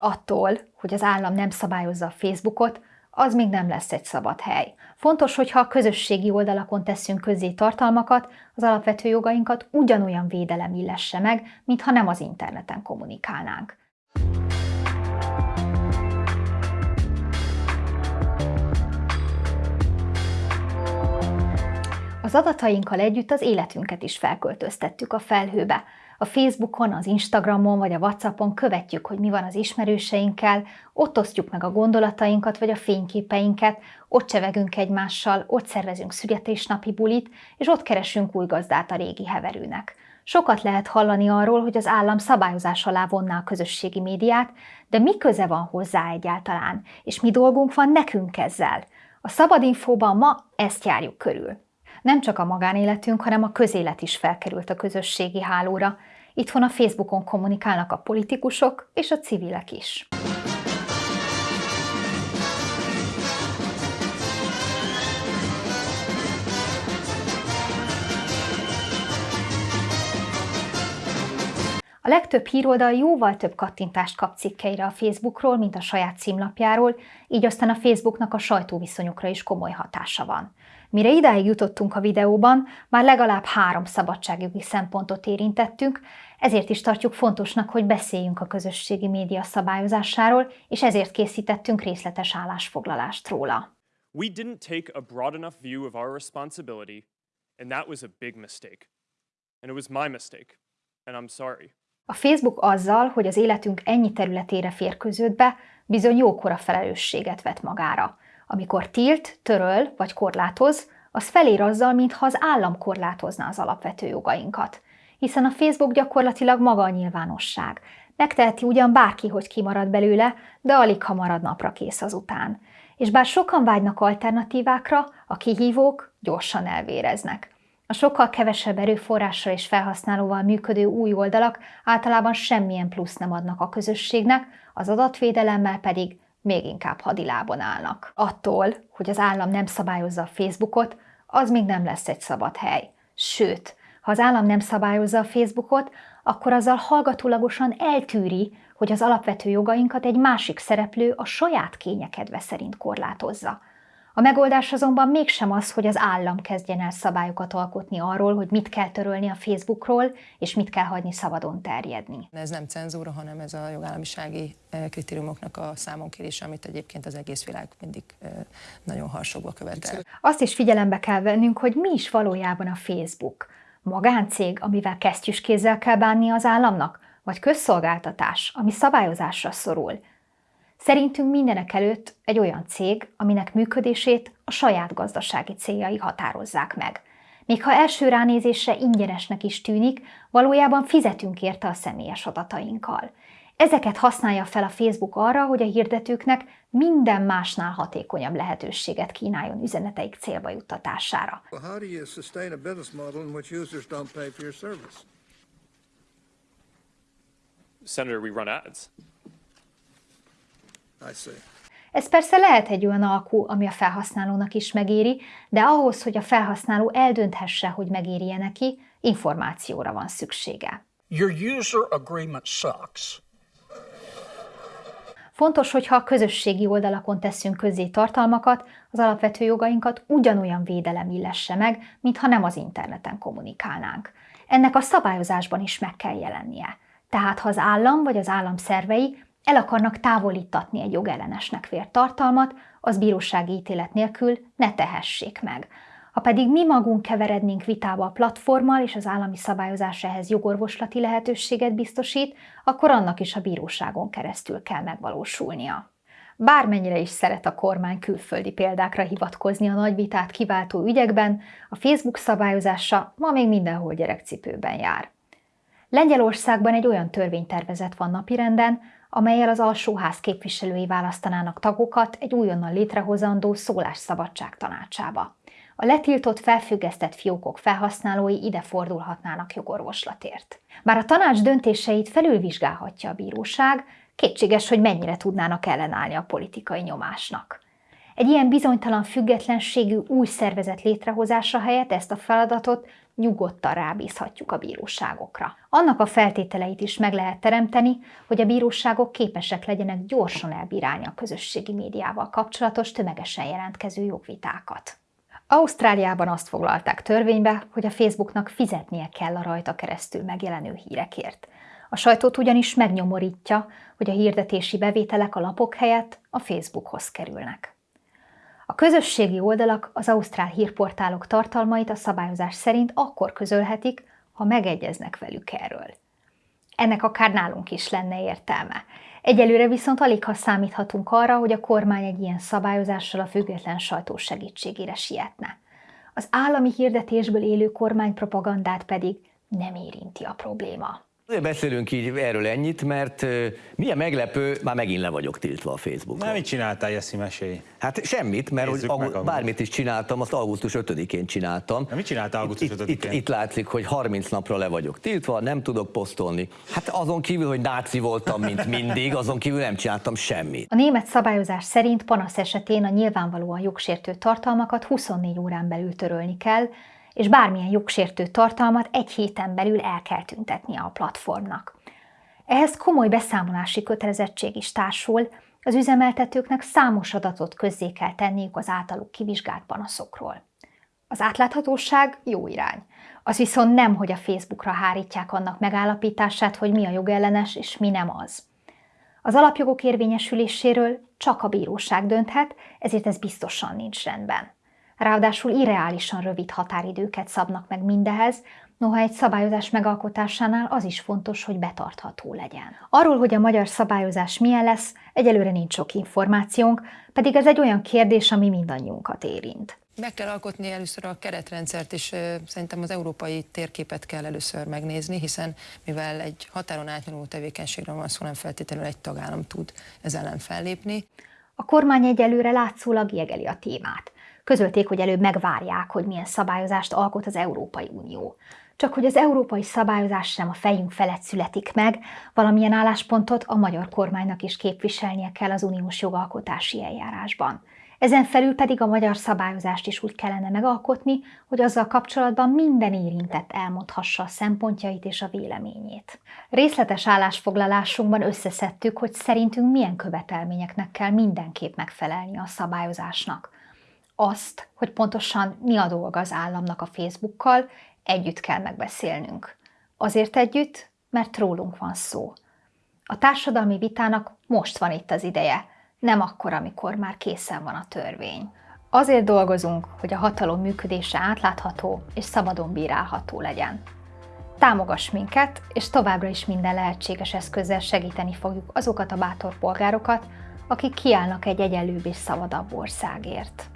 Attól, hogy az állam nem szabályozza a Facebookot, az még nem lesz egy szabad hely. Fontos, hogyha a közösségi oldalakon teszünk közzé tartalmakat, az alapvető jogainkat ugyanolyan védelem illesse meg, mintha nem az interneten kommunikálnánk. Az adatainkkal együtt az életünket is felköltöztettük a felhőbe. A Facebookon, az Instagramon vagy a Whatsappon követjük, hogy mi van az ismerőseinkkel, ott osztjuk meg a gondolatainkat vagy a fényképeinket, ott csevegünk egymással, ott szervezünk születésnapi bulit, és ott keresünk új gazdát a régi heverőnek. Sokat lehet hallani arról, hogy az állam szabályozás alá vonná a közösségi médiát, de mi köze van hozzá egyáltalán, és mi dolgunk van nekünk ezzel? A Szabadinfóban ma ezt járjuk körül. Nem csak a magánéletünk, hanem a közélet is felkerült a közösségi hálóra. Itthon a Facebookon kommunikálnak a politikusok és a civilek is. A legtöbb híroldal jóval több kattintást kap cikkeire a Facebookról, mint a saját címlapjáról, így aztán a Facebooknak a sajtóviszonyokra is komoly hatása van. Mire idáig jutottunk a videóban, már legalább három szabadságjogi szempontot érintettünk, ezért is tartjuk fontosnak, hogy beszéljünk a közösségi média szabályozásáról, és ezért készítettünk részletes állásfoglalást róla. We didn't take a broad enough view of our responsibility, and that was a big mistake. And it was my mistake, and I'm sorry. A Facebook azzal, hogy az életünk ennyi területére férközött be, bizony jókora felelősséget vet magára. Amikor tilt, töröl vagy korlátoz, az felér azzal, mintha az állam korlátozna az alapvető jogainkat. Hiszen a Facebook gyakorlatilag maga a nyilvánosság. Megteheti ugyan bárki, hogy kimarad belőle, de alig ha marad napra kész azután. És bár sokan vágynak alternatívákra, a kihívók gyorsan elvéreznek. A sokkal kevesebb erőforrással és felhasználóval működő új oldalak általában semmilyen plusz nem adnak a közösségnek, az adatvédelemmel pedig még inkább hadilában állnak. Attól, hogy az állam nem szabályozza a Facebookot, az még nem lesz egy szabad hely. Sőt, ha az állam nem szabályozza a Facebookot, akkor azzal hallgatólagosan eltűri, hogy az alapvető jogainkat egy másik szereplő a saját kényekedve szerint korlátozza. A megoldás azonban mégsem az, hogy az állam kezdjen el szabályokat alkotni arról, hogy mit kell törölni a Facebookról, és mit kell hagyni szabadon terjedni. Ez nem cenzúra, hanem ez a jogállamisági eh, kritériumoknak a számonkérése, amit egyébként az egész világ mindig eh, nagyon harsogva követel. Azt is figyelembe kell vennünk, hogy mi is valójában a Facebook. Magáncég, amivel kesztyűskézzel kell bánni az államnak, vagy közszolgáltatás, ami szabályozásra szorul – Szerintünk mindenek előtt egy olyan cég, aminek működését a saját gazdasági céljai határozzák meg. Még ha első ránézésre ingyenesnek is tűnik, valójában fizetünk érte a személyes adatainkkal. Ezeket használja fel a Facebook arra, hogy a hirdetőknek minden másnál hatékonyabb lehetőséget kínáljon üzeneteik célba juttatására. Senator, we run ads. Ez persze lehet egy olyan alkú, ami a felhasználónak is megéri, de ahhoz, hogy a felhasználó eldönthesse, hogy megéri-e neki, információra van szüksége. Your user agreement sucks. Fontos, hogyha a közösségi oldalakon teszünk közzé tartalmakat, az alapvető jogainkat ugyanolyan védelem illesse meg, mintha nem az interneten kommunikálnánk. Ennek a szabályozásban is meg kell jelennie. Tehát ha az állam vagy az állam szervei el akarnak távolítatni egy jogellenesnek vért tartalmat, az bírósági ítélet nélkül ne tehessék meg. Ha pedig mi magunk keverednénk vitába a platformmal, és az állami szabályozás ehhez jogorvoslati lehetőséget biztosít, akkor annak is a bíróságon keresztül kell megvalósulnia. Bármennyire is szeret a kormány külföldi példákra hivatkozni a nagy vitát kiváltó ügyekben, a Facebook szabályozása ma még mindenhol gyerekcipőben jár. Lengyelországban egy olyan törvénytervezet van napirenden, amelyel az alsóház képviselői választanának tagokat egy újonnan létrehozandó szólásszabadság tanácsába. A letiltott, felfüggesztett fiókok felhasználói ide fordulhatnának jogorvoslatért. Bár a tanács döntéseit felülvizsgálhatja a bíróság, kétséges, hogy mennyire tudnának ellenállni a politikai nyomásnak. Egy ilyen bizonytalan függetlenségű új szervezet létrehozása helyett ezt a feladatot nyugodtan rábízhatjuk a bíróságokra. Annak a feltételeit is meg lehet teremteni, hogy a bíróságok képesek legyenek gyorsan elbírálni a közösségi médiával kapcsolatos tömegesen jelentkező jogvitákat. Ausztráliában azt foglalták törvénybe, hogy a Facebooknak fizetnie kell a rajta keresztül megjelenő hírekért. A sajtót ugyanis megnyomorítja, hogy a hirdetési bevételek a lapok helyett a Facebookhoz kerülnek. A közösségi oldalak az ausztrál hírportálok tartalmait a szabályozás szerint akkor közölhetik, ha megegyeznek velük erről. Ennek akár nálunk is lenne értelme. Egyelőre viszont alig ha számíthatunk arra, hogy a kormány egy ilyen szabályozással a független sajtó segítségére sietne. Az állami hirdetésből élő kormánypropagandát pedig nem érinti a probléma. Azért beszélünk így erről ennyit, mert milyen meglepő, már megint le vagyok tiltva a Facebookon. Na, mit csináltál, Jeszi, mesélj? Hát semmit, mert hogy meg, bármit is csináltam, azt augusztus 5-én csináltam. Na, mit csináltál augusztus 5-én? Itt, itt, itt látszik, hogy 30 napra le vagyok tiltva, nem tudok posztolni. Hát azon kívül, hogy náci voltam, mint mindig, azon kívül nem csináltam semmit. A német szabályozás szerint panasz esetén a nyilvánvalóan jogsértő tartalmakat 24 órán belül törölni kell, és bármilyen jogsértő tartalmat egy héten belül el kell tüntetnie a platformnak. Ehhez komoly beszámolási kötelezettség is társul, az üzemeltetőknek számos adatot közzé kell tenniük az általuk kivizsgált panaszokról. Az átláthatóság jó irány. Az viszont nem, hogy a Facebookra hárítják annak megállapítását, hogy mi a jogellenes és mi nem az. Az alapjogok érvényesüléséről csak a bíróság dönthet, ezért ez biztosan nincs rendben. Ráadásul irreálisan rövid határidőket szabnak meg mindehez, noha egy szabályozás megalkotásánál az is fontos, hogy betartható legyen. Arról, hogy a magyar szabályozás milyen lesz, egyelőre nincs sok információnk, pedig ez egy olyan kérdés, ami mindannyiunkat érint. Meg kell alkotni először a keretrendszert, és szerintem az európai térképet kell először megnézni, hiszen mivel egy határon átnyúló tevékenységről van szó, nem feltétlenül egy tagállam tud ez ellen fellépni. A kormány egyelőre látszólag jegeli a témát közölték, hogy előbb megvárják, hogy milyen szabályozást alkot az Európai Unió. Csak hogy az európai szabályozás sem a fejünk felett születik meg, valamilyen álláspontot a magyar kormánynak is képviselnie kell az uniós jogalkotási eljárásban. Ezen felül pedig a magyar szabályozást is úgy kellene megalkotni, hogy azzal kapcsolatban minden érintett elmondhassa a szempontjait és a véleményét. Részletes állásfoglalásunkban összeszedtük, hogy szerintünk milyen követelményeknek kell mindenképp megfelelni a szabályozásnak azt, hogy pontosan mi a dolga az államnak a Facebookkal, együtt kell megbeszélnünk. Azért együtt, mert rólunk van szó. A társadalmi vitának most van itt az ideje, nem akkor, amikor már készen van a törvény. Azért dolgozunk, hogy a hatalom működése átlátható és szabadon bírálható legyen. Támogass minket, és továbbra is minden lehetséges eszközzel segíteni fogjuk azokat a bátor polgárokat, akik kiállnak egy egyenlőbb és szabadabb országért.